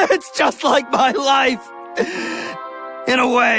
it's just like my life. In a way.